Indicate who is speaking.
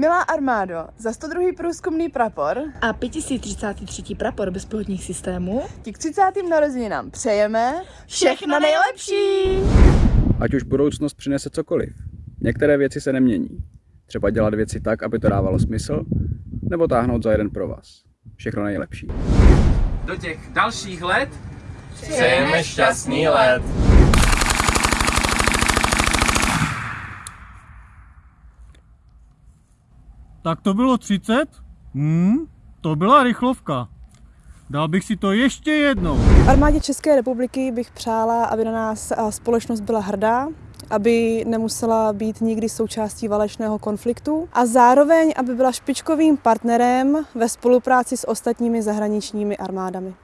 Speaker 1: Milá armádo, za 102. průzkumný prapor
Speaker 2: A 5033. prapor bezpilotních systémů
Speaker 1: ti k 30. narozeninám přejeme všechno nejlepší!
Speaker 3: Ať už budoucnost přinese cokoliv. Některé věci se nemění. Třeba dělat věci tak, aby to dávalo smysl, nebo táhnout za jeden pro vás. Všechno nejlepší.
Speaker 4: do těch dalších let
Speaker 5: Přejeme šťastný let.
Speaker 6: Tak to bylo 30? Hmm, to byla rychlovka. Dal bych si to ještě jednou.
Speaker 7: Armádě České republiky bych přála, aby na nás společnost byla hrdá, aby nemusela být nikdy součástí válečného konfliktu a zároveň, aby byla špičkovým partnerem ve spolupráci s ostatními zahraničními armádami.